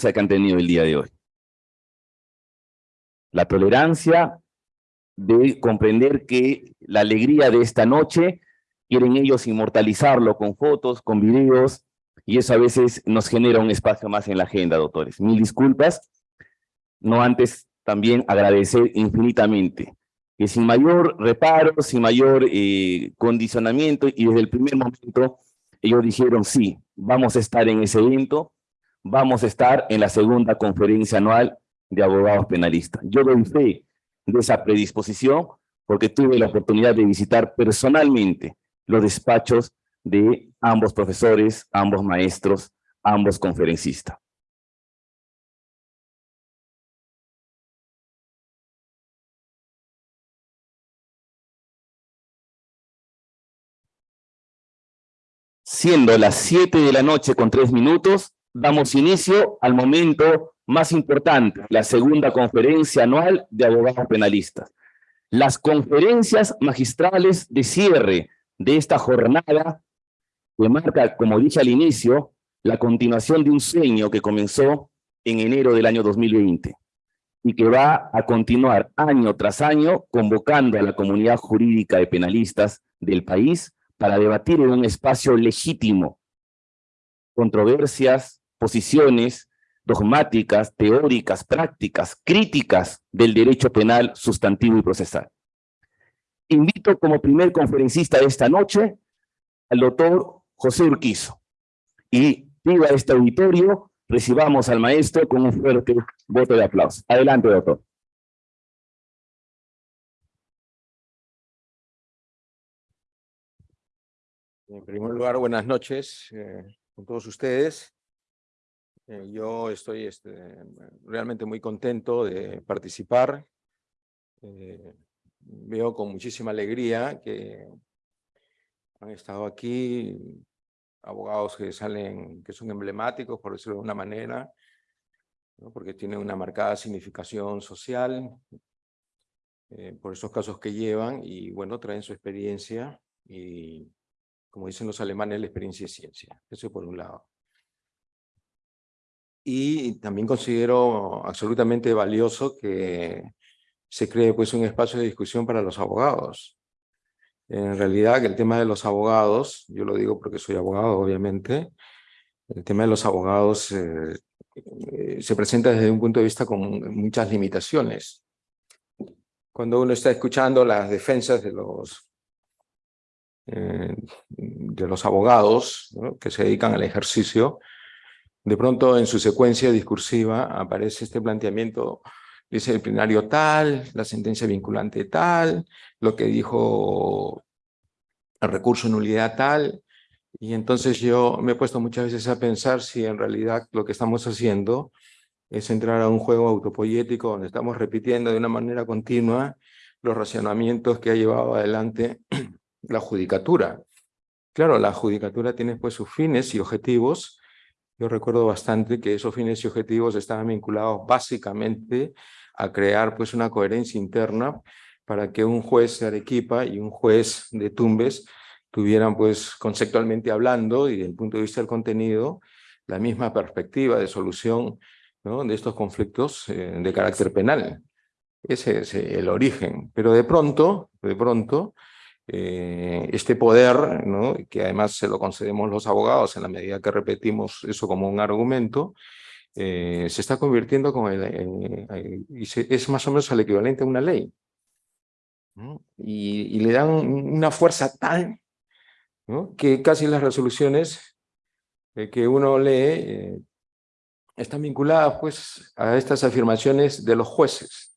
que han tenido el día de hoy. La tolerancia de comprender que la alegría de esta noche quieren ellos inmortalizarlo con fotos, con videos, y eso a veces nos genera un espacio más en la agenda, doctores. Mil disculpas, no antes también agradecer infinitamente que sin mayor reparo, sin mayor eh, condicionamiento, y desde el primer momento ellos dijeron, sí, vamos a estar en ese evento, vamos a estar en la segunda conferencia anual de abogados penalistas. Yo doy fe de esa predisposición porque tuve la oportunidad de visitar personalmente los despachos de ambos profesores, ambos maestros, ambos conferencistas. Siendo las 7 de la noche con 3 minutos, damos inicio al momento más importante, la segunda conferencia anual de abogados penalistas. Las conferencias magistrales de cierre de esta jornada que marca, como dije al inicio, la continuación de un sueño que comenzó en enero del año 2020 y que va a continuar año tras año convocando a la comunidad jurídica de penalistas del país para debatir en un espacio legítimo controversias, posiciones dogmáticas, teóricas, prácticas, críticas del derecho penal sustantivo y procesal. Invito como primer conferencista de esta noche al doctor José Urquizo y pido a este auditorio recibamos al maestro con un fuerte voto de aplauso. Adelante, doctor. En primer lugar, buenas noches eh, con todos ustedes. Eh, yo estoy este, realmente muy contento de participar. Eh, veo con muchísima alegría que han estado aquí abogados que salen, que son emblemáticos, por decirlo de una manera, porque tienen una marcada significación social, por esos casos que llevan, y bueno, traen su experiencia y como dicen los alemanes, la experiencia es ciencia. Eso por un lado. Y también considero absolutamente valioso que se cree pues, un espacio de discusión para los abogados. En realidad, el tema de los abogados, yo lo digo porque soy abogado, obviamente, el tema de los abogados eh, eh, se presenta desde un punto de vista con muchas limitaciones. Cuando uno está escuchando las defensas de los eh, de los abogados que se dedican al ejercicio, de pronto en su secuencia discursiva aparece este planteamiento, dice el plenario tal, la sentencia vinculante tal, lo que dijo el recurso nulidad tal, y entonces yo me he puesto muchas veces a pensar si en realidad lo que estamos haciendo es entrar a un juego autopoyético donde estamos repitiendo de una manera continua los racionamientos que ha llevado adelante la judicatura. Claro, la judicatura tiene pues sus fines y objetivos. Yo recuerdo bastante que esos fines y objetivos estaban vinculados básicamente a crear pues una coherencia interna para que un juez de Arequipa y un juez de Tumbes tuvieran pues conceptualmente hablando y desde el punto de vista del contenido la misma perspectiva de solución de estos conflictos eh, de carácter penal. Ese es el origen. Pero de pronto, de pronto, eh, este poder, que además se lo concedemos los abogados en la medida que repetimos eso como un argumento, eh, se está convirtiendo con el, y es más o menos el equivalente a una ley. Y, le dan una fuerza tal que casi las resoluciones eh, que uno lee están vinculadas pues, a estas afirmaciones de los jueces.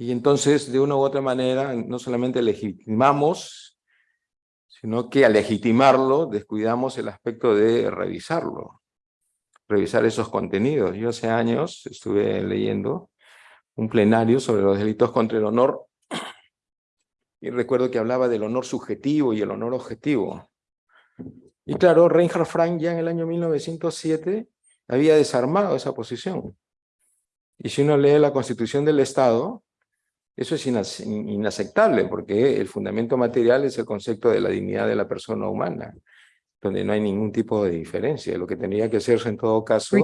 Y entonces, de una u otra manera, no solamente legitimamos, sino que al legitimarlo descuidamos el aspecto de revisarlo, revisar esos contenidos. Yo hace años estuve leyendo un plenario sobre los delitos contra el honor y recuerdo que hablaba del honor subjetivo y el honor objetivo. Y claro, Reinhard Frank ya en el año 1907 había desarmado esa posición. Y si uno lee la Constitución del Estado, eso es inaceptable porque el fundamento material es el concepto de la dignidad de la persona humana. donde no hay ningún tipo de diferencia. Lo que tendría que hacerse en todo caso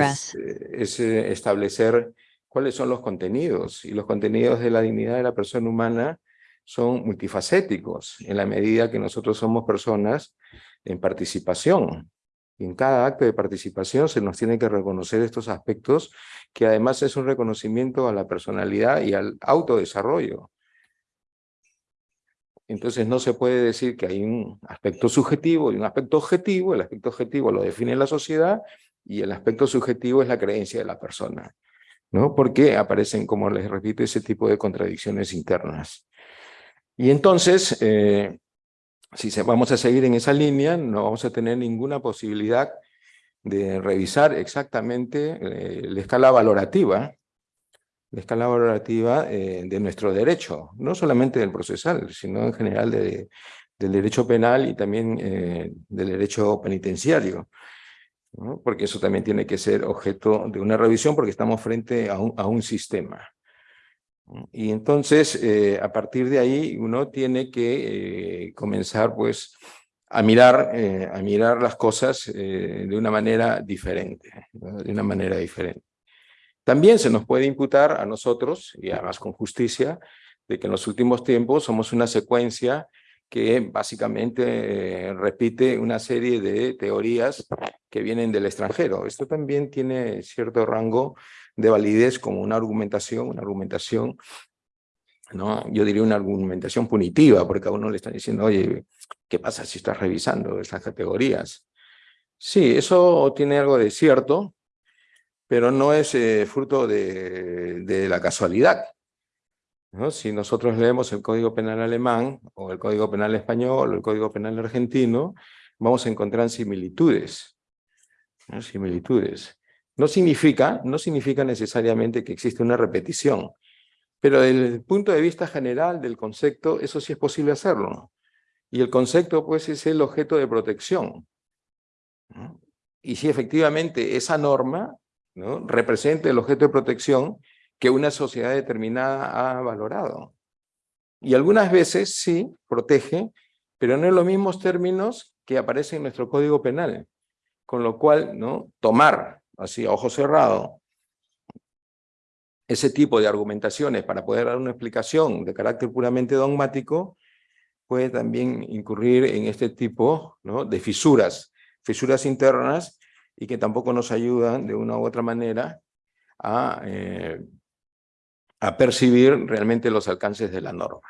es, eh, es, eh, establecer cuáles son los contenidos. Y los contenidos de la dignidad de la persona humana son multifacéticos, en la medida que nosotros somos personas en participación. En cada acto de participación se nos tiene que reconocer estos aspectos, que además es un reconocimiento a la personalidad y al autodesarrollo. Entonces no se puede decir que hay un aspecto subjetivo y un aspecto objetivo. El aspecto objetivo lo define la sociedad y el aspecto subjetivo es la creencia de la persona. ¿no? Porque aparecen, como les repito, ese tipo de contradicciones internas. Y entonces, eh, si vamos a seguir en esa línea, no vamos a tener ninguna posibilidad de revisar exactamente eh, la escala valorativa, la escala valorativa eh, de nuestro derecho, no solamente del procesal, sino en general de, del derecho penal y también eh, del derecho penitenciario. Porque eso también tiene que ser objeto de una revisión porque estamos frente a un sistema. Y entonces, eh, a partir de ahí, uno tiene que eh, comenzar, pues, a mirar, eh, a mirar las cosas de una manera diferente, de una manera diferente. También se nos puede imputar a nosotros, y además con justicia, de que en los últimos tiempos somos una secuencia que básicamente repite una serie de teorías que vienen del extranjero. Esto también tiene cierto rango de validez como una argumentación, una argumentación, ¿no? yo diría una argumentación punitiva, porque a uno le están diciendo, oye, ¿qué pasa si estás revisando estas categorías? Sí, eso tiene algo de cierto, pero no es eh, fruto de, de, la casualidad. ¿no? Si nosotros leemos el Código Penal alemán, o el Código Penal español, o el Código Penal argentino, vamos a encontrar similitudes. ¿no? Similitudes. No significa, no significa necesariamente que existe una repetición, pero desde el punto de vista general del concepto, eso sí es posible hacerlo. Y el concepto, pues, es el objeto de protección. Y si efectivamente esa norma ¿no? representa el objeto de protección que una sociedad determinada ha valorado. Y algunas veces sí, protege, pero no en los mismos términos que aparecen en nuestro Código Penal. Con lo cual, ¿no? tomar así a ojo cerrado, ese tipo de argumentaciones para poder dar una explicación de carácter puramente dogmático, puede también incurrir en este tipo ¿no? de fisuras, fisuras internas, y que tampoco nos ayudan de una u otra manera a, eh, a percibir realmente los alcances de la norma.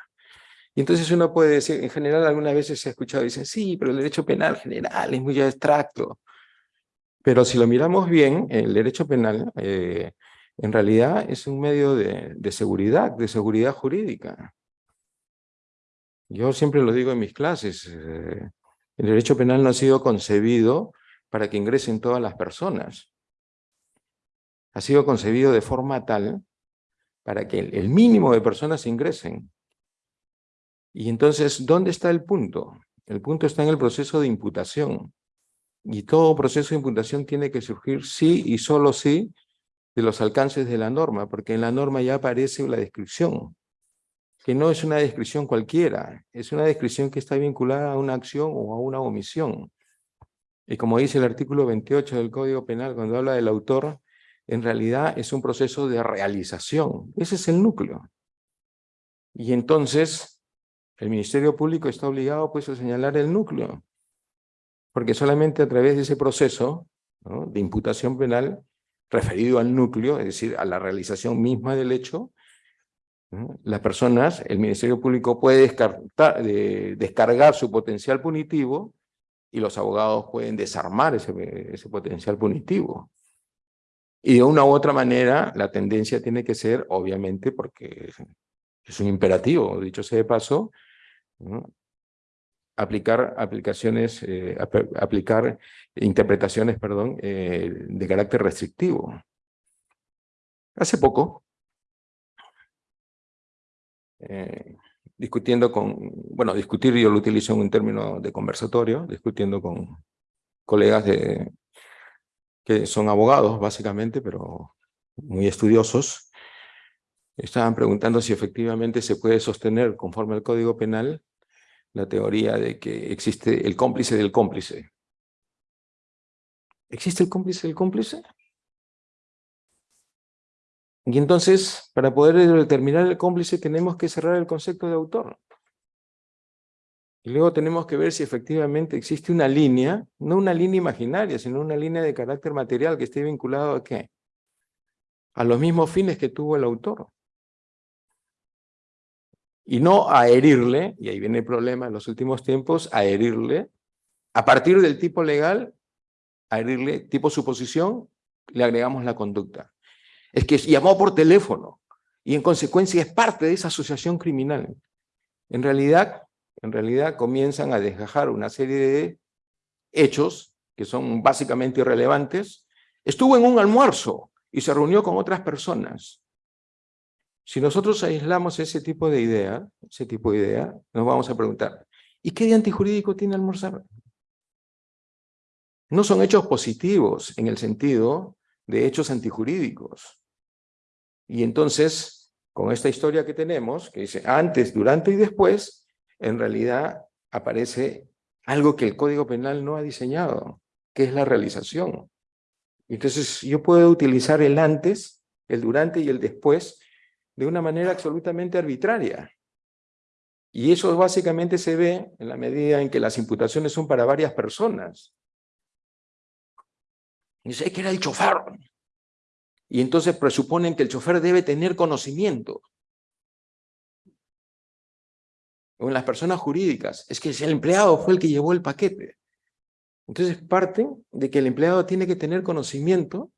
Y entonces uno puede decir, en general algunas veces se ha escuchado, dicen, sí, pero el derecho penal general es muy abstracto. Pero si lo miramos bien, el derecho penal eh, en realidad es un medio de, seguridad, de seguridad jurídica. Yo siempre lo digo en mis clases, eh, el derecho penal no ha sido concebido para que ingresen todas las personas. Ha sido concebido de forma tal para que el mínimo de personas ingresen. Y entonces, ¿dónde está el punto? El punto está en el proceso de imputación. Y todo proceso de imputación tiene que surgir sí y solo sí de los alcances de la norma, porque en la norma ya aparece la descripción, que no es una descripción cualquiera, es una descripción que está vinculada a una acción o a una omisión. Y como dice el artículo 28 del Código Penal, cuando habla del autor, en realidad es un proceso de realización. Ese es el núcleo. Y entonces, el Ministerio Público está obligado pues a señalar el núcleo porque solamente a través de ese proceso de imputación penal referido al núcleo, es decir, a la realización misma del hecho, las personas, el Ministerio Público puede descartar, de, descargar su potencial punitivo y los abogados pueden desarmar ese, ese potencial punitivo. Y de una u otra manera, la tendencia tiene que ser, obviamente, porque es un imperativo, dicho sea de paso, ¿no? Aplicar aplicaciones, eh, ap aplicar interpretaciones, perdón, eh, de carácter restrictivo. Hace poco, eh, discutiendo con, bueno, discutir yo lo utilizo en un término de conversatorio, discutiendo con colegas que son abogados, básicamente, pero muy estudiosos, estaban preguntando si efectivamente se puede sostener, conforme al Código Penal, la teoría de que existe el cómplice del cómplice. ¿Existe el cómplice del cómplice? Y entonces, para poder determinar el cómplice, tenemos que cerrar el concepto de autor. Y luego tenemos que ver si efectivamente existe una línea, no una línea imaginaria, sino una línea de carácter material que esté vinculado a qué? A los mismos fines que tuvo el autor. Y no a herirle, y ahí viene el problema en los últimos tiempos, a herirle, a partir del tipo legal, a herirle tipo suposición, le agregamos la conducta es que llamó por teléfono y en consecuencia es parte de esa asociación criminal. En realidad, en realidad comienzan a desgajar una serie de hechos que son básicamente irrelevantes. Estuvo en un almuerzo y se reunió con otras personas. Si nosotros aislamos ese tipo de idea, ese tipo de idea, nos vamos a preguntar, ¿y qué de antijurídico tiene almorzar? No son hechos positivos en el sentido de hechos antijurídicos. Y entonces, con esta historia que tenemos, que dice antes, durante y después, en realidad aparece algo que el Código Penal no ha diseñado, que es la realización. Entonces, yo puedo utilizar el antes, el durante y el después de una manera absolutamente arbitraria. Y eso básicamente se ve en la medida en que las imputaciones son para varias personas. Dice que era el chofer. Y entonces presuponen que el chofer debe tener conocimiento. O en las personas jurídicas, es que el empleado fue el que llevó el paquete. Entonces parte de que el empleado tiene que tener conocimiento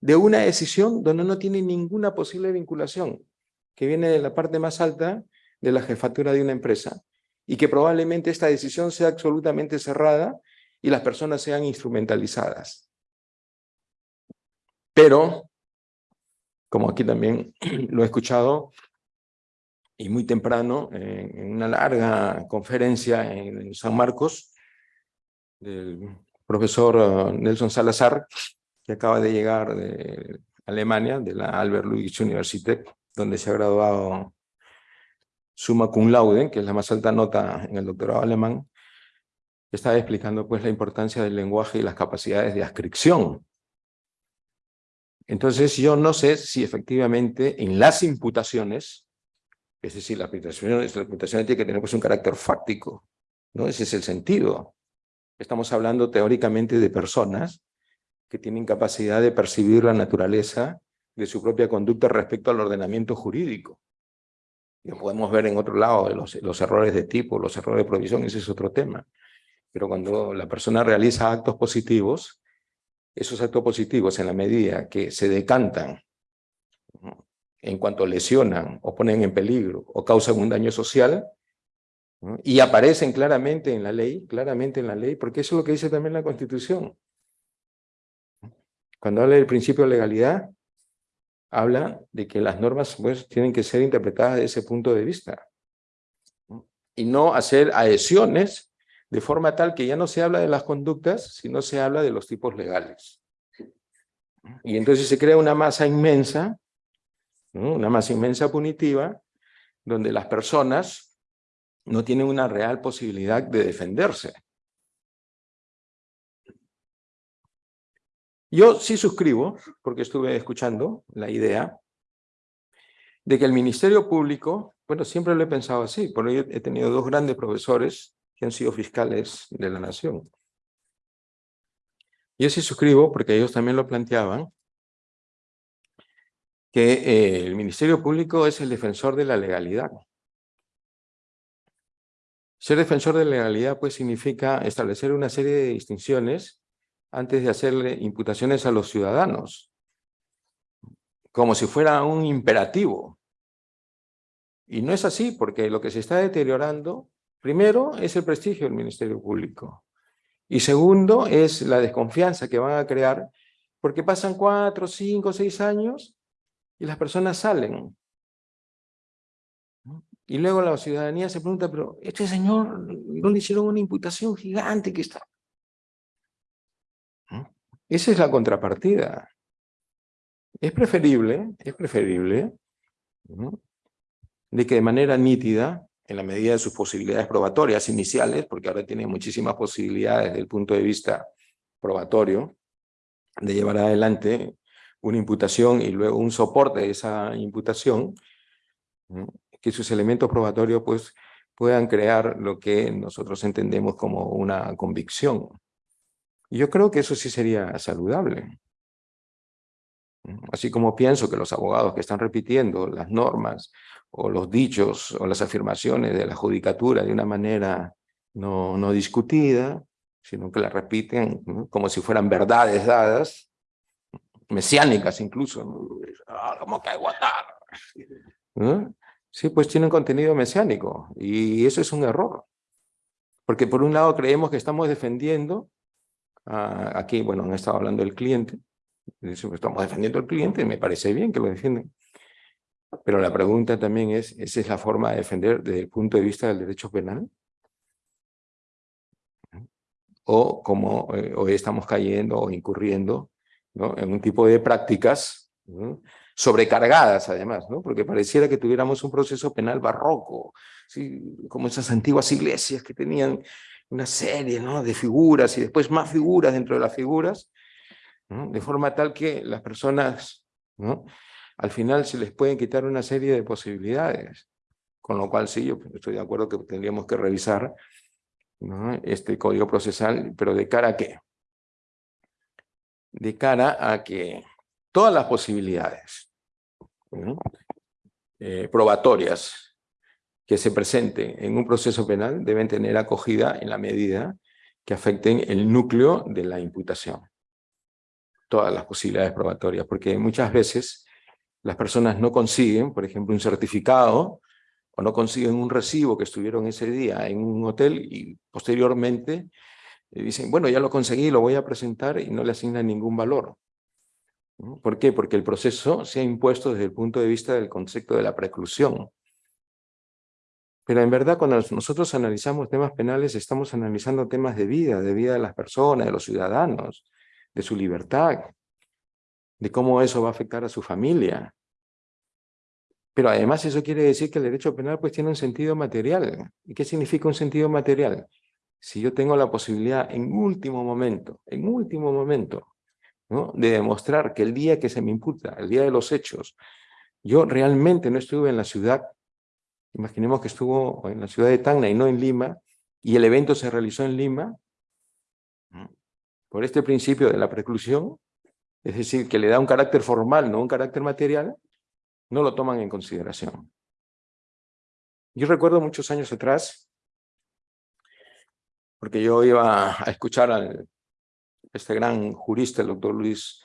de una decisión donde no tiene ninguna posible vinculación, que viene de la parte más alta de la jefatura de una empresa, y que probablemente esta decisión sea absolutamente cerrada y las personas sean instrumentalizadas. Pero como aquí también lo he escuchado, y muy temprano, en una larga conferencia en San Marcos, del profesor uh, Nelson Salazar, que acaba de llegar de Alemania, de la Albert Ludwig Universität, donde se ha graduado summa cum laude, que es la más alta nota en el doctorado alemán, estaba explicando pues la importancia del lenguaje y las capacidades de ascripción entonces yo no sé si efectivamente en las imputaciones, es decir, las imputaciones, la imputación tiene que tener pues, un carácter fáctico, ¿no? Ese es el sentido. Estamos hablando teóricamente de personas que tienen capacidad de percibir la naturaleza de su propia conducta respecto al ordenamiento jurídico. Lo podemos ver en otro lado, los, los errores de tipo, los errores de provisión, ese es otro tema. Pero cuando la persona realiza actos positivos, esos actos positivos en la medida que se decantan en cuanto lesionan o ponen en peligro o causan un daño social y aparecen claramente en la ley, claramente en la ley, porque eso es lo que dice también la Constitución. Cuando habla del principio de legalidad, habla de que las normas pues, tienen que ser interpretadas desde ese punto de vista y no hacer adhesiones de forma tal que ya no se habla de las conductas, sino se habla de los tipos legales. Y entonces se crea una masa inmensa, una masa inmensa punitiva, donde las personas no tienen una real posibilidad de defenderse. Yo sí suscribo, porque estuve escuchando la idea, de que el Ministerio Público, bueno, siempre lo he pensado así, porque yo he tenido dos grandes profesores que han sido fiscales de la nación. Yo sí suscribo, porque ellos también lo planteaban, que eh, el Ministerio Público es el defensor de la legalidad. Ser defensor de la legalidad pues significa establecer una serie de distinciones antes de hacerle imputaciones a los ciudadanos, como si fuera un imperativo. Y no es así, porque lo que se está deteriorando Primero es el prestigio del Ministerio Público. Y segundo es la desconfianza que van a crear porque pasan cuatro, cinco, seis años y las personas salen. Y luego la ciudadanía se pregunta, pero este señor no le hicieron una imputación gigante que está. Esa es la contrapartida. Es preferible, es preferible de que de manera nítida en la medida de sus posibilidades probatorias iniciales, porque ahora tiene muchísimas posibilidades desde el punto de vista probatorio, de llevar adelante una imputación y luego un soporte de esa imputación, que sus elementos probatorios pues, puedan crear lo que nosotros entendemos como una convicción. Yo creo que eso sí sería saludable. Así como pienso que los abogados que están repitiendo las normas o los dichos o las afirmaciones de la judicatura de una manera no, no discutida, sino que las repiten como si fueran verdades dadas, mesiánicas incluso. Ah, ¿Cómo que aguantar? Sí, pues tienen contenido mesiánico y eso es un error. Porque por un lado creemos que estamos defendiendo, aquí, bueno, han estado hablando del cliente, estamos defendiendo al cliente me parece bien que lo defienden. Pero la pregunta también es, ¿esa es la forma de defender desde el punto de vista del derecho penal? O como eh, hoy estamos cayendo o incurriendo ¿no? en un tipo de prácticas sobrecargadas además, porque pareciera que tuviéramos un proceso penal barroco, como esas antiguas iglesias que tenían una serie ¿no? de figuras y después más figuras dentro de las figuras, de forma tal que las personas, ¿no? al final se les pueden quitar una serie de posibilidades, con lo cual sí, yo estoy de acuerdo que tendríamos que revisar este código procesal, pero ¿de cara a qué? De cara a que todas las posibilidades eh, probatorias que se presenten en un proceso penal deben tener acogida en la medida que afecten el núcleo de la imputación todas las posibilidades probatorias, porque muchas veces las personas no consiguen, por ejemplo, un certificado o no consiguen un recibo que estuvieron ese día en un hotel y posteriormente eh, dicen, bueno, ya lo conseguí, lo voy a presentar y no le asignan ningún valor. ¿Por qué? Porque el proceso se ha impuesto desde el punto de vista del concepto de la preclusión. Pero en verdad, cuando nosotros analizamos temas penales, estamos analizando temas de vida, de vida de las personas, de los ciudadanos de su libertad, de cómo eso va a afectar a su familia. Pero además eso quiere decir que el derecho penal pues tiene un sentido material. ¿Y qué significa un sentido material? Si yo tengo la posibilidad en último momento, en último momento, de demostrar que el día que se me imputa, el día de los hechos, yo realmente no estuve en la ciudad, imaginemos que estuvo en la ciudad de Tacna y no en Lima, y el evento se realizó en Lima, por este principio de la preclusión, es decir, que le da un carácter formal, no un carácter material, no lo toman en consideración. Yo recuerdo muchos años atrás, porque yo iba a escuchar a este gran jurista, el doctor Luis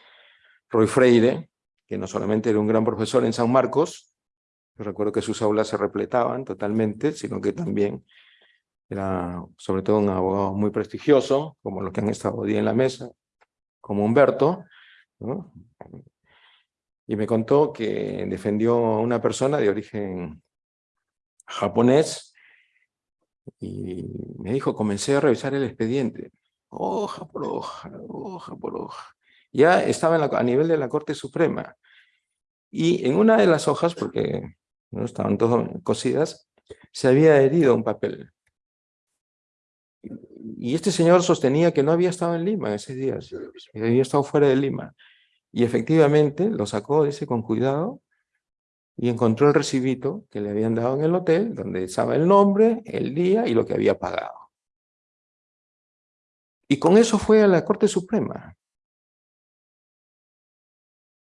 Roy Freire, que no solamente era un gran profesor en San Marcos, recuerdo que sus aulas se repletaban totalmente, sino que también era sobre todo un abogado muy prestigioso, como los que han estado hoy en la mesa, como Humberto, y me contó que defendió a una persona de origen japonés, y me dijo, comencé a revisar el expediente, hoja por hoja, hoja por hoja. Ya estaba a nivel de la Corte Suprema, y en una de las hojas, porque no estaban todas cosidas, se había herido un papel. Y este señor sostenía que no había estado en Lima ese día, había estado fuera de Lima. Y efectivamente lo sacó, dice, con cuidado, y encontró el recibito que le habían dado en el hotel, donde estaba el nombre, el día y lo que había pagado. Y con eso fue a la Corte Suprema.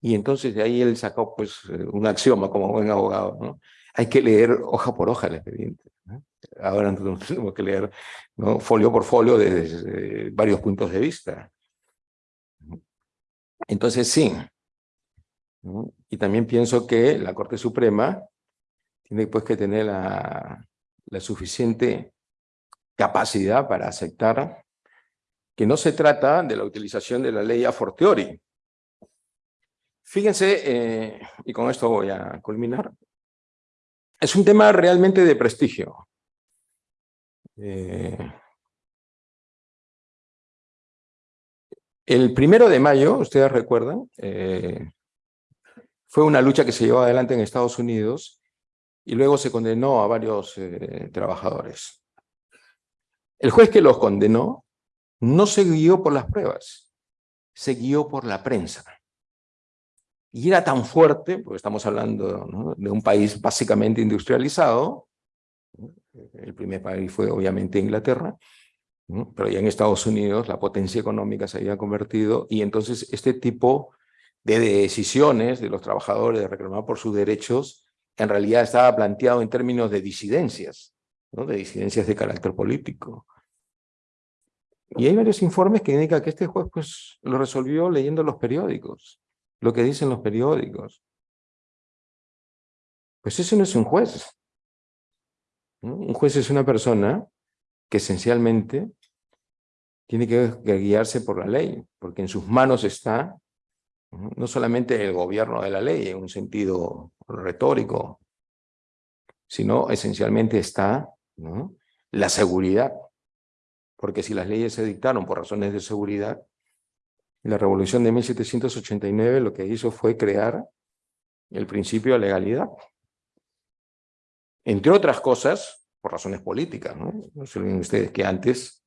Y entonces de ahí él sacó pues un axioma como buen abogado, ¿no? Hay que leer hoja por hoja el expediente. Ahora nosotros tenemos que leer folio por folio desde, varios puntos de vista. Entonces sí. Y también pienso que la Corte Suprema tiene pues que tener la, la suficiente capacidad para aceptar que no se trata de la utilización de la ley a fortiori. Fíjense, eh, y con esto voy a culminar, es un tema realmente de prestigio. Eh, el primero de mayo, ustedes recuerdan, eh, fue una lucha que se llevó adelante en Estados Unidos y luego se condenó a varios trabajadores. El juez que los condenó no se guió por las pruebas, se guió por la prensa. Y era tan fuerte, porque estamos hablando de un país básicamente industrializado, el primer país fue obviamente Inglaterra, pero ya en Estados Unidos la potencia económica se había convertido y entonces este tipo de decisiones de los trabajadores de reclamar por sus derechos en realidad estaba planteado en términos de disidencias, de disidencias de carácter político. Y hay varios informes que indican que este juez pues, lo resolvió leyendo los periódicos, lo que dicen los periódicos. Pues ese no es un juez. Un juez es una persona que esencialmente tiene que guiarse por la ley, porque en sus manos está no solamente el gobierno de la ley en un sentido retórico, sino esencialmente está la seguridad. Porque si las leyes se dictaron por razones de seguridad, la revolución de 1789 lo que hizo fue crear el principio de legalidad. Entre otras cosas, por razones políticas. No, no se olviden ustedes que antes,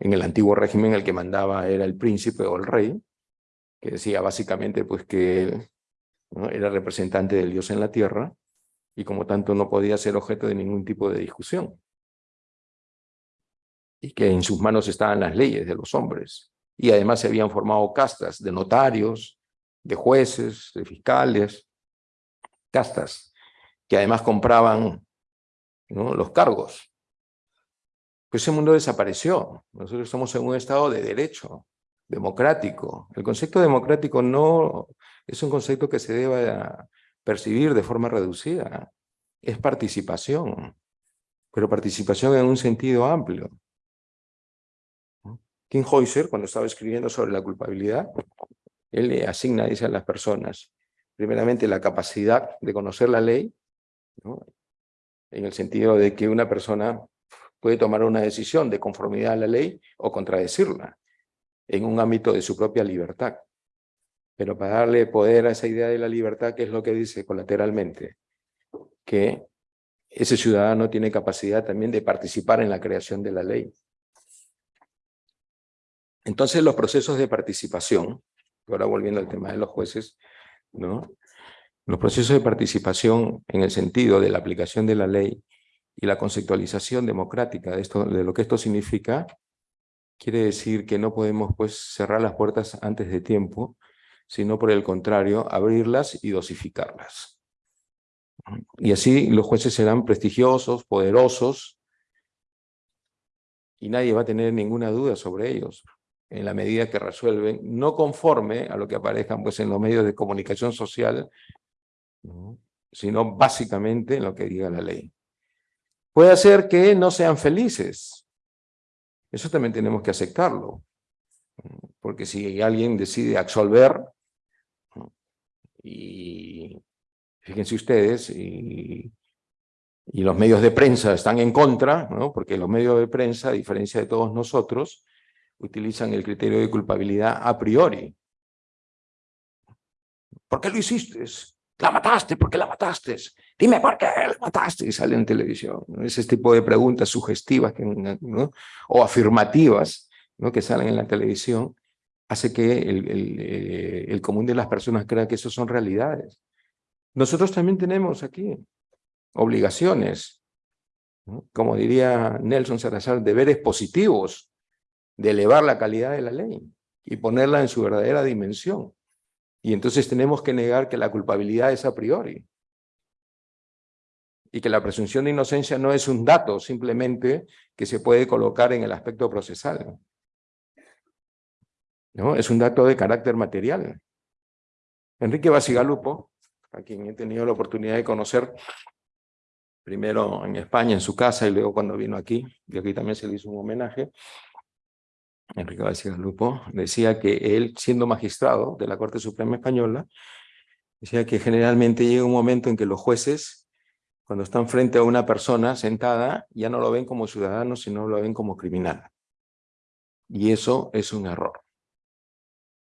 en el antiguo régimen, el que mandaba era el príncipe o el rey, que decía básicamente pues que él era representante del Dios en la tierra y como tanto no podía ser objeto de ningún tipo de discusión. Y que en sus manos estaban las leyes de los hombres. Y además se habían formado castas de notarios, de jueces, de fiscales, castas, que además compraban los cargos. Pues ese mundo desapareció. Nosotros estamos en un estado de derecho, democrático. El concepto democrático no es un concepto que se deba percibir de forma reducida. Es participación, pero participación en un sentido amplio. King Heuser, cuando estaba escribiendo sobre la culpabilidad, él le asigna, dice a las personas, primeramente la capacidad de conocer la ley, en el sentido de que una persona puede tomar una decisión de conformidad a la ley o contradecirla en un ámbito de su propia libertad. Pero para darle poder a esa idea de la libertad, ¿qué es lo que dice colateralmente? Que ese ciudadano tiene capacidad también de participar en la creación de la ley. Entonces los procesos de participación, ahora volviendo al tema de los jueces, ¿no? los procesos de participación en el sentido de la aplicación de la ley y la conceptualización democrática de, esto, de lo que esto significa, quiere decir que no podemos pues cerrar las puertas antes de tiempo, sino por el contrario, abrirlas y dosificarlas. Y así los jueces serán prestigiosos, poderosos, y nadie va a tener ninguna duda sobre ellos, en la medida que resuelven, no conforme a lo que aparezcan pues, en los medios de comunicación social, sino básicamente en lo que diga la ley. Puede ser que no sean felices, eso también tenemos que aceptarlo. Porque si alguien decide absolver, y fíjense ustedes, y, los medios de prensa están en contra, ¿no? porque los medios de prensa, a diferencia de todos nosotros, utilizan el criterio de culpabilidad a priori. ¿Por qué lo hiciste? La mataste, ¿por qué la mataste? Dime por qué la mataste y sale en televisión. Ese tipo de preguntas sugestivas o afirmativas ¿no? que salen en la televisión hace que eh, el, común de las personas crea que eso son realidades. Nosotros también tenemos aquí obligaciones, como diría Nelson Salazar, deberes positivos de elevar la calidad de la ley y ponerla en su verdadera dimensión. Y entonces tenemos que negar que la culpabilidad es a priori. Y que la presunción de inocencia no es un dato simplemente que se puede colocar en el aspecto procesal. ¿No? Es un dato de carácter material. Enrique Basigalupo, a quien he tenido la oportunidad de conocer primero en España, en su casa, y luego cuando vino aquí, y aquí también se le hizo un homenaje, Enrique García decía que él, siendo magistrado de la Corte Suprema Española, decía que generalmente llega un momento en que los jueces, cuando están frente a una persona sentada, ya no lo ven como ciudadano, sino lo ven como criminal. Y eso es un error.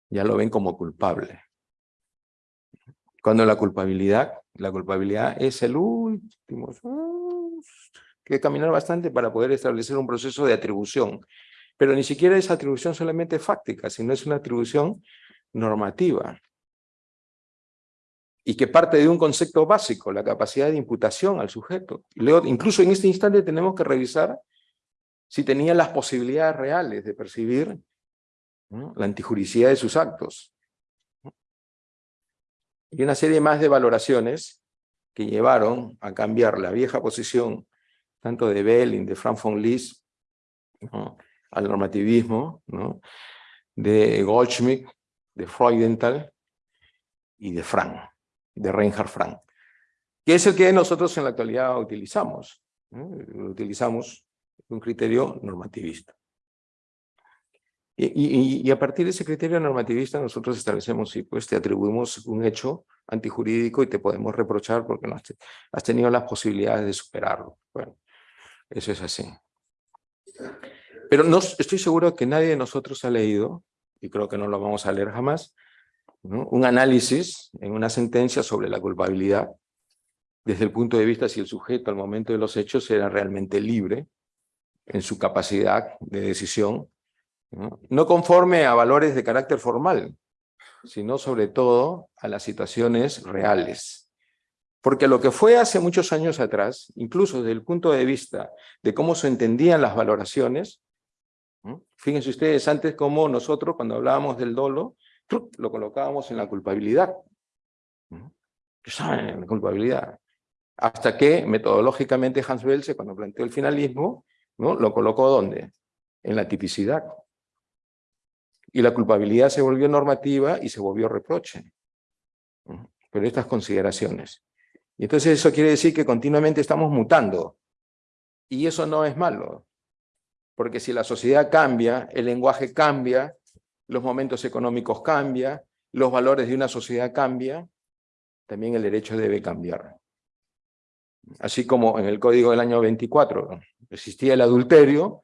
Ya lo ven como culpable. Cuando la culpabilidad, la culpabilidad es el último, que caminar bastante para poder establecer un proceso de atribución. Pero ni siquiera es atribución solamente fáctica, sino es una atribución normativa. Y que parte de un concepto básico, la capacidad de imputación al sujeto. incluso en este instante tenemos que revisar si tenía las posibilidades reales de percibir la antijuricidad de sus actos. Y una serie más de valoraciones que llevaron a cambiar la vieja posición tanto de Belling, de Frank von Lis, al normativismo, ¿no? de Goldschmidt, de Freudenthal y de Frank, de Reinhard Frank, que es el que nosotros en la actualidad utilizamos. Utilizamos un criterio normativista. Y, a partir de ese criterio normativista nosotros establecemos si pues te atribuimos un hecho antijurídico y te podemos reprochar porque no has tenido las posibilidades de superarlo. Bueno, eso es así. Pero no, estoy seguro que nadie de nosotros ha leído, y creo que no lo vamos a leer jamás, un análisis en una sentencia sobre la culpabilidad desde el punto de vista si el sujeto al momento de los hechos era realmente libre en su capacidad de decisión ¿no? conforme a valores de carácter formal, sino sobre todo a las situaciones reales. Porque lo que fue hace muchos años atrás, incluso desde el punto de vista de cómo se entendían las valoraciones, fíjense ustedes antes cómo nosotros cuando hablábamos del dolo, lo colocábamos en la culpabilidad. ¿Qué saben? La culpabilidad. Hasta que metodológicamente Hans Belse, cuando planteó el finalismo, ¿no? lo colocó ¿dónde? En la tipicidad y la culpabilidad se volvió normativa y se volvió reproche. Pero estas consideraciones. Y entonces eso quiere decir que continuamente estamos mutando. Y eso no es malo. Porque si la sociedad cambia, el lenguaje cambia, los momentos económicos cambian, los valores de una sociedad cambian, también el derecho debe cambiar. Así como en el Código del año 24 existía el adulterio,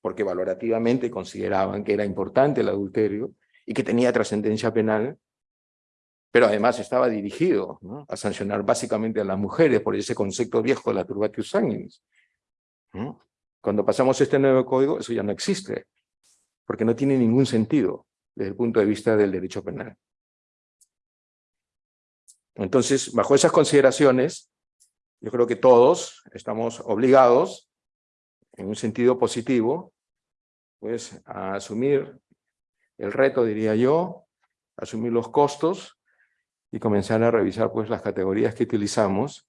porque valorativamente consideraban que era importante el adulterio y que tenía trascendencia penal, pero además estaba dirigido a sancionar básicamente a las mujeres por ese concepto viejo de la turbatio sanguinis. Cuando pasamos este nuevo código, eso ya no existe, porque no tiene ningún sentido desde el punto de vista del derecho penal. Entonces, bajo esas consideraciones, yo creo que todos estamos obligados en un sentido positivo, pues a asumir el reto, diría yo, asumir los costos y comenzar a revisar pues las categorías que utilizamos,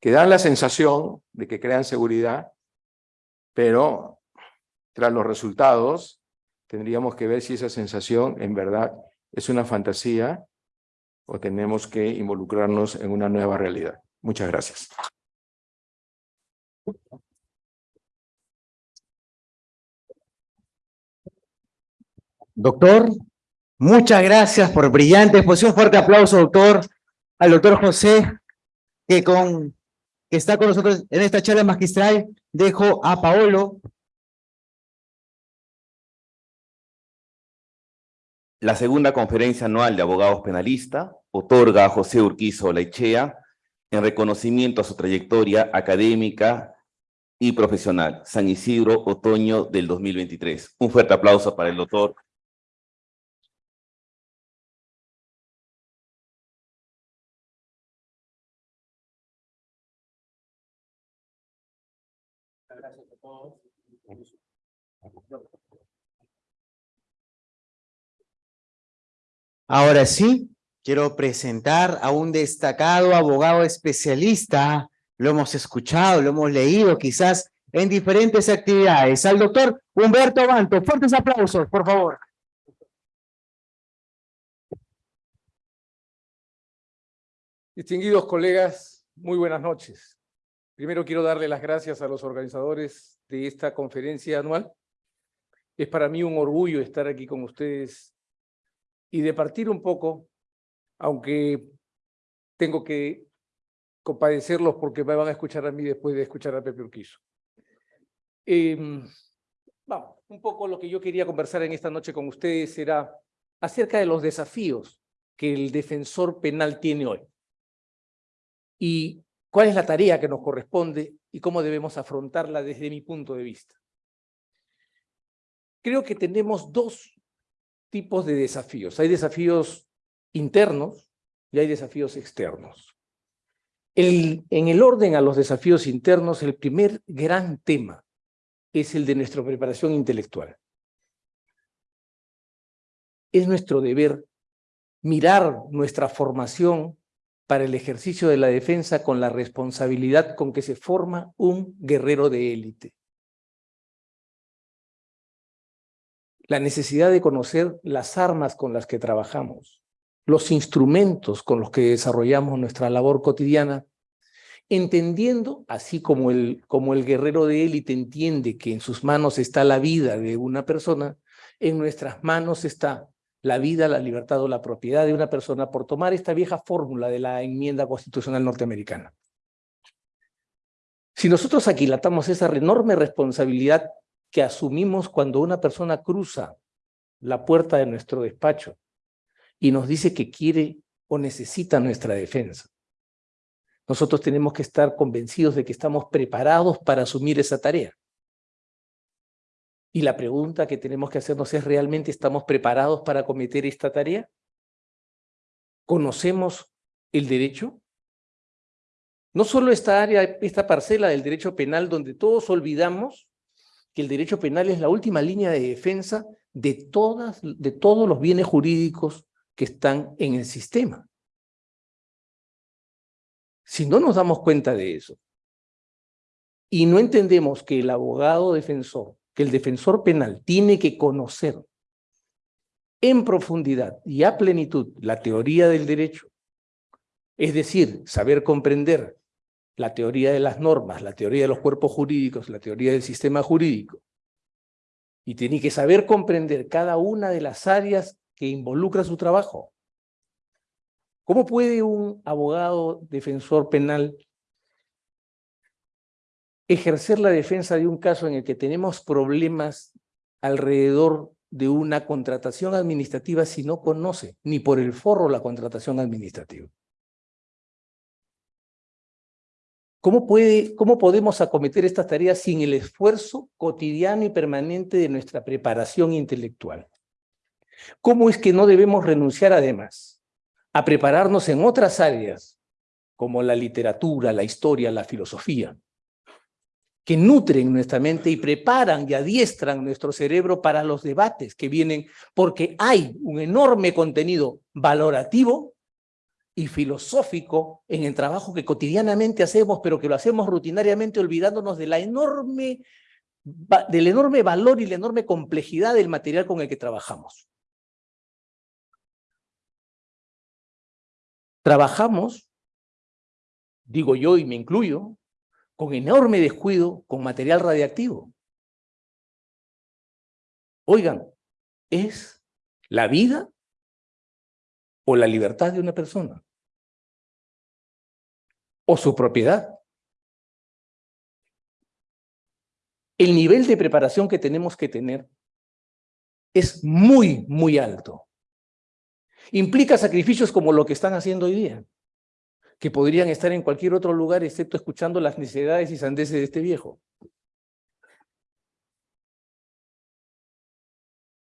que dan la sensación de que crean seguridad, pero tras los resultados tendríamos que ver si esa sensación en verdad es una fantasía o tenemos que involucrarnos en una nueva realidad. Muchas gracias. Doctor, muchas gracias por brillante exposición. Fuerte aplauso, doctor, al doctor José, que, con, que está con nosotros en esta charla magistral. Dejo a Paolo. La segunda conferencia anual de abogados penalistas otorga a José Urquizo Laichea en reconocimiento a su trayectoria académica y profesional. San Isidro, otoño del 2023. Un fuerte aplauso para el doctor Ahora sí, quiero presentar a un destacado abogado especialista. Lo hemos escuchado, lo hemos leído quizás en diferentes actividades. Al doctor Humberto Banto. Fuertes aplausos, por favor. Distinguidos colegas, muy buenas noches. Primero quiero darle las gracias a los organizadores de esta conferencia anual. Es para mí un orgullo estar aquí con ustedes y de partir un poco, aunque tengo que compadecerlos porque me van a escuchar a mí después de escuchar a Pepe Urquizo. Em, vamos, un poco lo que yo quería conversar en esta noche con ustedes será acerca de los desafíos que el defensor penal tiene hoy? ¿Y cuál es la tarea que nos corresponde y cómo debemos afrontarla desde mi punto de vista? Creo que tenemos dos tipos de desafíos. Hay desafíos internos y hay desafíos externos. En el orden a los desafíos internos, el primer gran tema es el de nuestra preparación intelectual. Es nuestro deber mirar nuestra formación para el ejercicio de la defensa con la responsabilidad con que se forma un guerrero de élite. La necesidad de conocer las armas con las que trabajamos, los instrumentos con los que desarrollamos nuestra labor cotidiana, entendiendo, así como el, como el guerrero de élite entiende que en sus manos está la vida de una persona, en nuestras manos está la vida, la libertad o la propiedad de una persona por tomar esta vieja fórmula de la enmienda constitucional norteamericana. Si nosotros aquilatamos esa enorme responsabilidad que asumimos cuando una persona cruza la puerta de nuestro despacho y nos dice que quiere o necesita nuestra defensa, nosotros tenemos que estar convencidos de que estamos preparados para asumir esa tarea. Y la pregunta que tenemos que hacernos es, ¿realmente estamos preparados para cometer esta tarea? ¿Conocemos el derecho? No solo esta área, esta parcela del derecho penal donde todos olvidamos que el derecho penal es la última línea de defensa de, todas, de todos los bienes jurídicos que están en el sistema. Si no nos damos cuenta de eso y no entendemos que el abogado defensor que el defensor penal tiene que conocer en profundidad y a plenitud la teoría del derecho, es decir, saber comprender la teoría de las normas, la teoría de los cuerpos jurídicos, la teoría del sistema jurídico, y tiene que saber comprender cada una de las áreas que involucra su trabajo. ¿Cómo puede un abogado defensor penal ejercer la defensa de un caso en el que tenemos problemas alrededor de una contratación administrativa si no conoce ni por el forro la contratación administrativa. ¿Cómo, puede, ¿Cómo podemos acometer estas tareas sin el esfuerzo cotidiano y permanente de nuestra preparación intelectual? ¿Cómo es que no debemos renunciar además a prepararnos en otras áreas como la literatura, la historia, la filosofía, que nutren nuestra mente y preparan y adiestran nuestro cerebro para los debates que vienen, porque hay un enorme contenido valorativo y filosófico en el trabajo que cotidianamente hacemos, pero que lo hacemos rutinariamente olvidándonos enorme, del enorme valor y la enorme complejidad del material con el que trabajamos. Trabajamos, digo yo y me incluyo, con enorme descuido con material radiactivo. Oigan, ¿es la vida o la libertad de una persona? ¿O su propiedad? El nivel de preparación que tenemos que tener es muy, muy alto. Implica sacrificios como lo que están haciendo hoy día que podrían estar en cualquier otro lugar excepto escuchando las necesidades y sandeces de este viejo.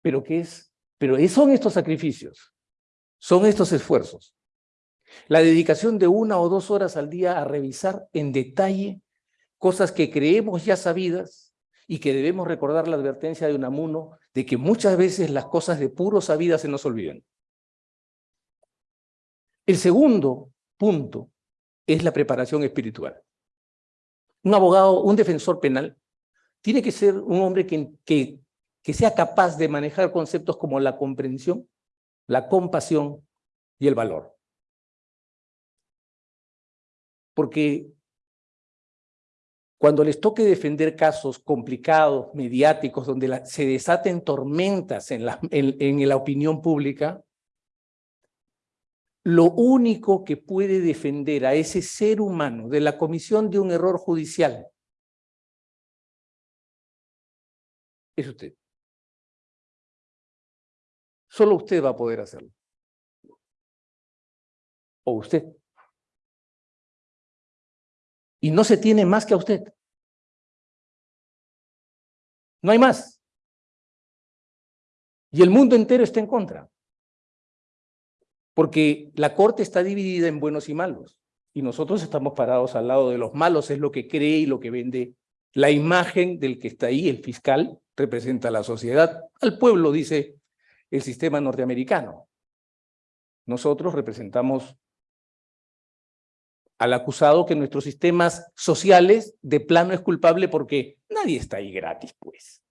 ¿Pero qué es? Pero son estos sacrificios, son estos esfuerzos. La dedicación de una o dos horas al día a revisar en detalle cosas que creemos ya sabidas y que debemos recordar la advertencia de Unamuno de que muchas veces las cosas de puro sabidas se nos olvidan. El segundo punto es la preparación espiritual. Un abogado, un defensor penal, tiene que ser un hombre que, que, que sea capaz de manejar conceptos como la comprensión, la compasión y el valor. Porque cuando les toque defender casos complicados, mediáticos, donde se desaten tormentas en la, en la opinión pública, lo único que puede defender a ese ser humano de la comisión de un error judicial es usted. Solo usted va a poder hacerlo. o usted. Y no se tiene más que a usted. No hay más. Y el mundo entero está en contra. Porque la corte está dividida en buenos y malos. Y nosotros estamos parados al lado de los malos, es lo que cree y lo que vende. La imagen del que está ahí, el fiscal, representa a la sociedad. Al pueblo, dice el sistema norteamericano. Nosotros representamos al acusado que nuestros sistemas sociales de plano es culpable porque nadie está ahí gratis, pues.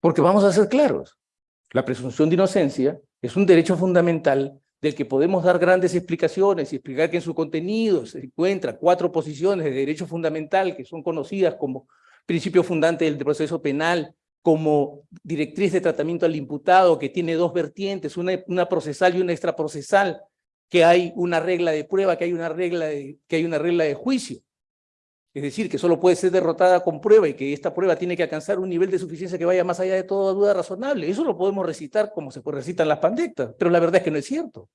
Porque vamos a ser claros, la presunción de inocencia es un derecho fundamental del que podemos dar grandes explicaciones y explicar que en su contenido se encuentran cuatro posiciones de derecho fundamental que son conocidas como principio fundante del proceso penal, como directriz de tratamiento al imputado, que tiene dos vertientes, una, una procesal y una extraprocesal, que hay una regla de prueba, que hay una regla de, que hay una regla de juicio. Es decir, que solo puede ser derrotada con prueba y que esta prueba tiene que alcanzar un nivel de suficiencia que vaya más allá de toda duda razonable. Eso lo podemos recitar como se recitan las pandectas, pero la verdad es que no es cierto.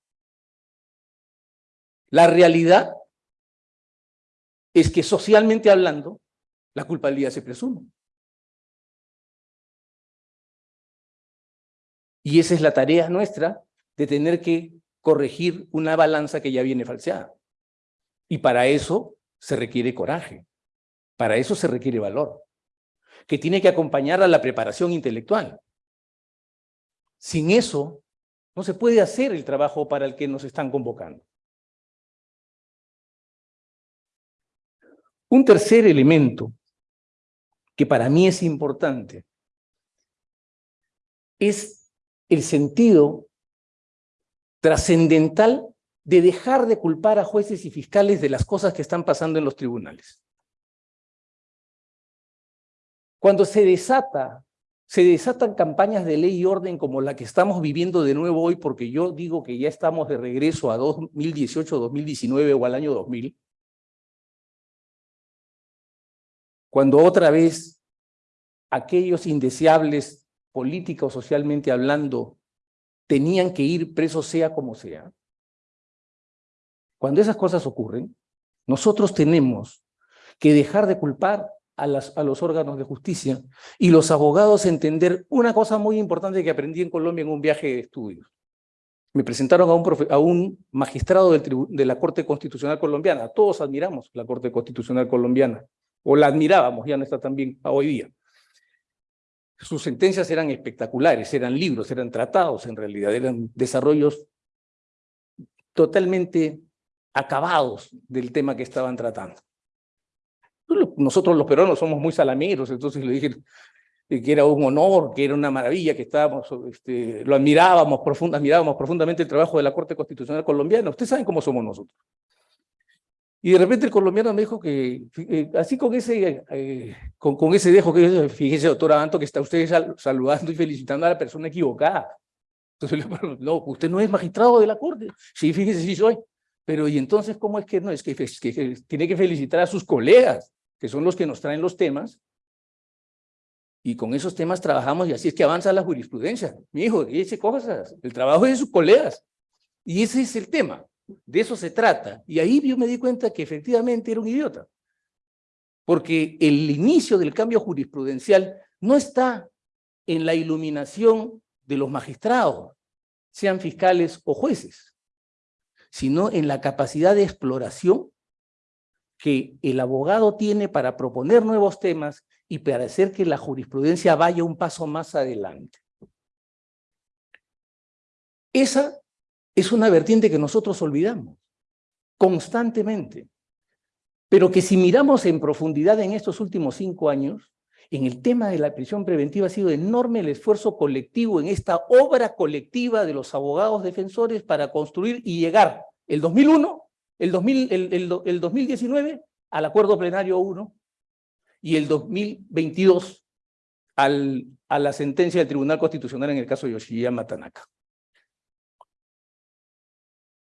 La realidad es que socialmente hablando, la culpabilidad se presume. Y esa es la tarea nuestra de tener que corregir una balanza que ya viene falseada. Y para eso se requiere coraje, para eso se requiere valor, que tiene que acompañar a la preparación intelectual. Sin eso, no se puede hacer el trabajo para el que nos están convocando. Un tercer elemento que para mí es importante es el sentido trascendental de dejar de culpar a jueces y fiscales de las cosas que están pasando en los tribunales. Cuando se desata, se desatan campañas de ley y orden como la que estamos viviendo de nuevo hoy, porque yo digo que ya estamos de regreso a 2018, 2019 o al año 2000, cuando otra vez aquellos indeseables, política o socialmente hablando, tenían que ir presos sea como sea, cuando esas cosas ocurren, nosotros tenemos que dejar de culpar a, a, los órganos de justicia y los abogados entender una cosa muy importante que aprendí en Colombia en un viaje de estudios. Me presentaron a un, magistrado de la Corte Constitucional Colombiana. Todos admiramos la Corte Constitucional Colombiana, o la admirábamos, ya no está tan bien hoy día. Sus sentencias eran espectaculares, eran libros, eran tratados en realidad, eran desarrollos totalmente acabados del tema que estaban tratando. Nosotros los peruanos somos muy salameros, entonces le dije que era un honor, que era una maravilla, que estábamos, este, lo admirábamos, profunda, admirábamos profundamente el trabajo de la Corte Constitucional colombiana. Ustedes saben cómo somos nosotros. Y de repente el colombiano me dijo que, eh, así con ese, eh, con, con, ese dejo, que fíjese, doctora Anto, que está usted saludando y felicitando a la persona equivocada. Entonces no, usted no es magistrado de la Corte. Sí, fíjese, sí soy. Pero ¿y entonces cómo es que no? Es que, que, tiene que felicitar a sus colegas, que son los que nos traen los temas, y con esos temas trabajamos y así es que avanza la jurisprudencia. Mi hijo, dice cosas, el trabajo es de sus colegas. Y ese es el tema, de eso se trata. Y ahí yo me di cuenta que efectivamente era un idiota. Porque el inicio del cambio jurisprudencial no está en la iluminación de los magistrados, sean fiscales o jueces sino en la capacidad de exploración que el abogado tiene para proponer nuevos temas y para hacer que la jurisprudencia vaya un paso más adelante. Esa es una vertiente que nosotros olvidamos constantemente, pero que si miramos en profundidad en estos últimos cinco años, en el tema de la prisión preventiva ha sido enorme el esfuerzo colectivo en esta obra colectiva de los abogados defensores para construir y llegar el 2001, el, 2000, el, el, 2019 al acuerdo plenario 1 y el 2022 al, a la sentencia del Tribunal Constitucional en el caso de Yoshiyama Tanaka.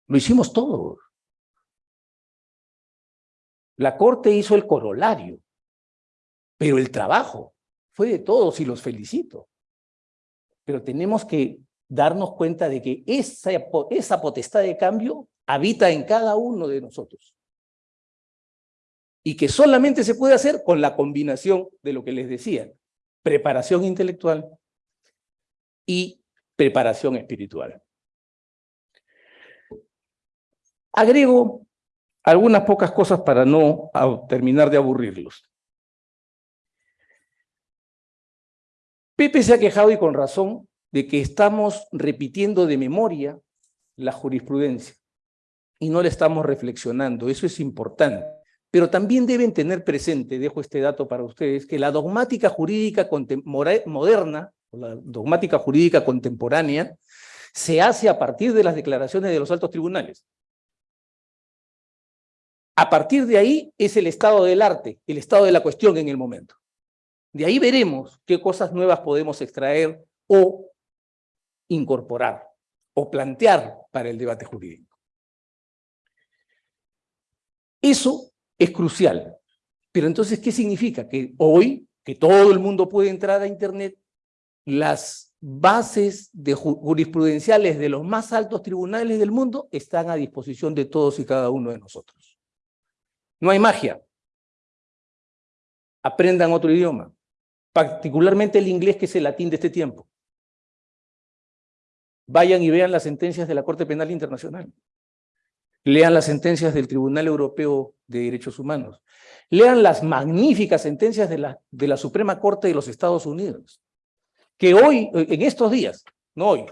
Lo hicimos todo. La Corte hizo el corolario, pero el trabajo fue de todos y los felicito. Pero tenemos que darnos cuenta de que esa, esa potestad de cambio habita en cada uno de nosotros. Y que solamente se puede hacer con la combinación de lo que les decía, preparación intelectual y preparación espiritual. Agrego algunas pocas cosas para no terminar de aburrirlos. Pepe se ha quejado y con razón de que estamos repitiendo de memoria la jurisprudencia y no le estamos reflexionando. Eso es importante. Pero también deben tener presente, dejo este dato para ustedes, que la dogmática jurídica moderna, la dogmática jurídica contemporánea, se hace a partir de las declaraciones de los altos tribunales. A partir de ahí es el estado del arte, el estado de la cuestión en el momento. De ahí veremos qué cosas nuevas podemos extraer o incorporar o plantear para el debate jurídico. Eso es crucial. Pero entonces, ¿qué significa? Que hoy, que todo el mundo puede entrar a Internet, las bases de jurisprudenciales de los más altos tribunales del mundo están a disposición de todos y cada uno de nosotros. No hay magia. Aprendan otro idioma, particularmente el inglés que es el latín de este tiempo. Vayan y vean las sentencias de la Corte Penal Internacional. Lean las sentencias del Tribunal Europeo de Derechos Humanos. Lean las magníficas sentencias de la, de la Suprema Corte de los Estados Unidos. Que hoy, en estos días, no hoy,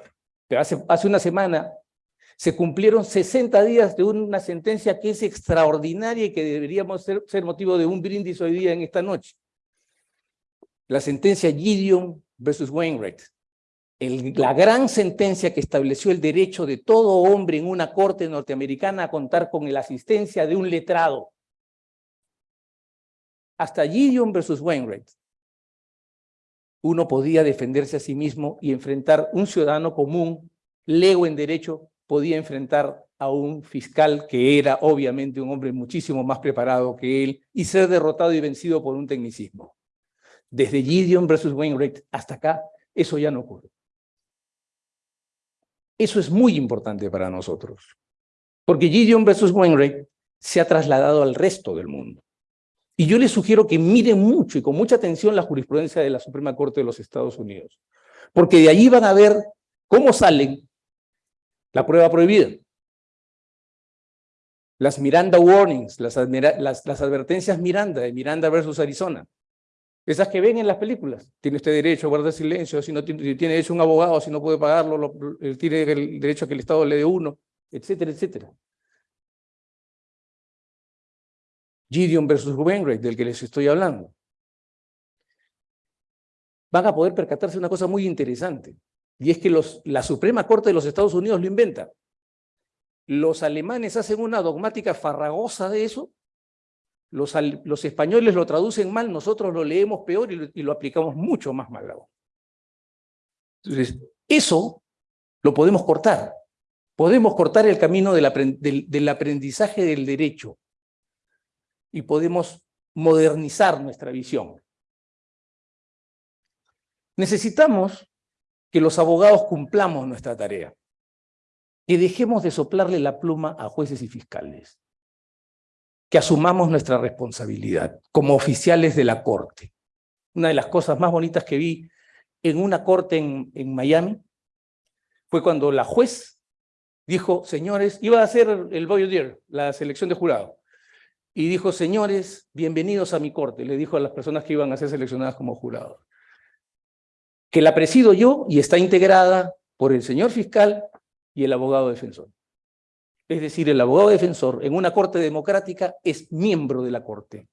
pero hace, hace una semana, se cumplieron 60 días de una sentencia que es extraordinaria y que deberíamos ser, motivo de un brindis hoy día en esta noche. La sentencia Gideon versus Wainwright. la gran sentencia que estableció el derecho de todo hombre en una corte norteamericana a contar con la asistencia de un letrado. Hasta Gideon versus Wainwright. Uno podía defenderse a sí mismo y enfrentar un ciudadano común, lego en derecho, podía enfrentar a un fiscal que era obviamente un hombre muchísimo más preparado que él y ser derrotado y vencido por un tecnicismo. Desde Gideon versus Wainwright hasta acá, eso ya no ocurre. Eso es muy importante para nosotros, porque Gideon versus Wainwright se ha trasladado al resto del mundo. Y yo les sugiero que miren mucho y con mucha atención la jurisprudencia de la Suprema Corte de los Estados Unidos, porque de allí van a ver cómo salen la prueba prohibida. Las Miranda Warnings, las, advertencias Miranda, de Miranda versus Arizona. Esas que ven en las películas. Tiene usted derecho a guardar silencio, si no tiene, tiene derecho un abogado, si no puede pagarlo, tiene el derecho a que el Estado le dé uno, etcétera, etcétera. Gideon versus Wainwright, del que les estoy hablando. Van a poder percatarse una cosa muy interesante. Y es que los, la Suprema Corte de los Estados Unidos lo inventa. Los alemanes hacen una dogmática farragosa de eso, los, los españoles lo traducen mal, nosotros lo leemos peor y lo, aplicamos mucho más mal. Entonces, eso lo podemos cortar. Podemos cortar el camino del, del aprendizaje del derecho y podemos modernizar nuestra visión. Necesitamos que los abogados cumplamos nuestra tarea, que dejemos de soplarle la pluma a jueces y fiscales, que asumamos nuestra responsabilidad como oficiales de la corte. Una de las cosas más bonitas que vi en una corte en, Miami fue cuando la juez dijo, señores, iba a hacer el voir la selección de jurado, y dijo, señores, bienvenidos a mi corte, le dijo a las personas que iban a ser seleccionadas como jurados que la presido yo y está integrada por el señor fiscal y el abogado defensor. Es decir, el abogado defensor en una corte democrática es miembro de la corte.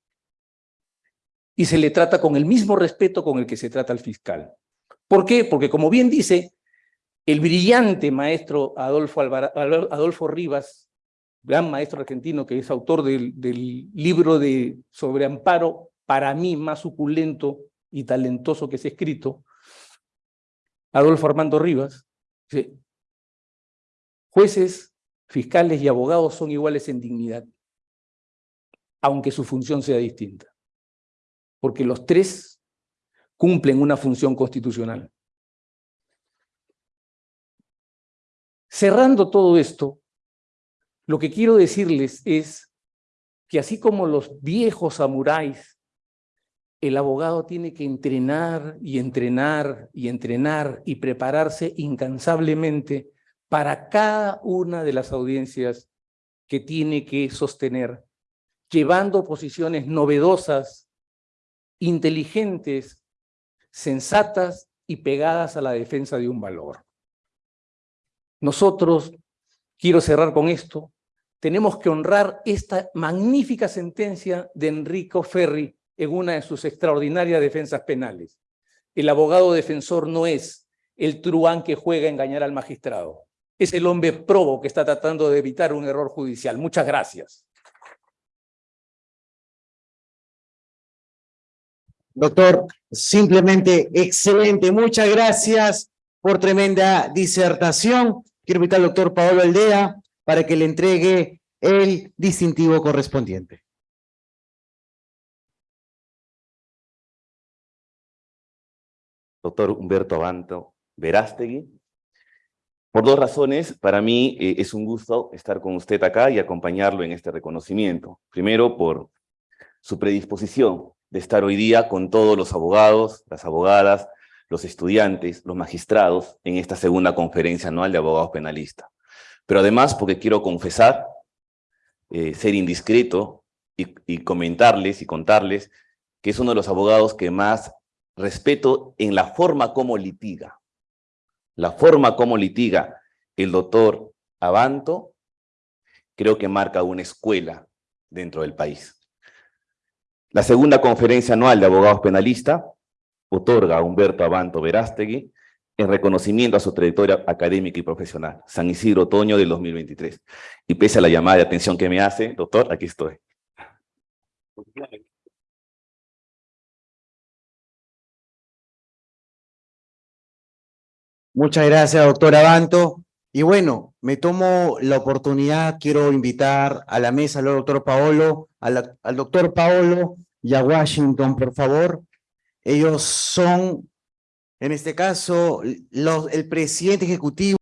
Y se le trata con el mismo respeto con el que se trata al fiscal. ¿Por qué? Porque como bien dice el brillante maestro Adolfo, Rivas, gran maestro argentino que es autor del, del libro de sobre amparo, para mí más suculento y talentoso que se ha escrito, Adolfo Armando Rivas, jueces, fiscales y abogados son iguales en dignidad, aunque su función sea distinta, porque los tres cumplen una función constitucional. Cerrando todo esto, lo que quiero decirles es que así como los viejos samuráis, el abogado tiene que entrenar y entrenar y entrenar y prepararse incansablemente para cada una de las audiencias que tiene que sostener, llevando posiciones novedosas, inteligentes, sensatas y pegadas a la defensa de un valor. Nosotros, quiero cerrar con esto, tenemos que honrar esta magnífica sentencia de Enrico Ferri en una de sus extraordinarias defensas penales. El abogado defensor no es el truán que juega a engañar al magistrado. Es el hombre probo que está tratando de evitar un error judicial. Muchas gracias. Doctor, simplemente excelente. Muchas gracias por tremenda disertación. Quiero invitar al doctor Paolo Aldea para que le entregue el distintivo correspondiente. Doctor Humberto Abanto Verástegui. Por dos razones, para mí eh, es un gusto estar con usted acá y acompañarlo en este reconocimiento. Primero, por su predisposición de estar hoy día con todos los abogados, las abogadas, los estudiantes, los magistrados en esta segunda conferencia anual de abogados penalistas. Pero además porque quiero confesar, eh, ser indiscreto y, y comentarles y contarles que es uno de los abogados que más respeto en la forma como litiga. La forma como litiga el doctor Abanto creo que marca una escuela dentro del país. La segunda conferencia anual de abogados penalistas otorga a Humberto Abanto Verástegui en reconocimiento a su trayectoria académica y profesional, San Isidro Otoño del 2023. Y pese a la llamada de atención que me hace, doctor, aquí estoy. Muchas gracias, doctor Abanto. Y bueno, me tomo la oportunidad, quiero invitar a la mesa al doctor Paolo, al doctor Paolo y a Washington, por favor. Ellos son, en este caso, los, el presidente ejecutivo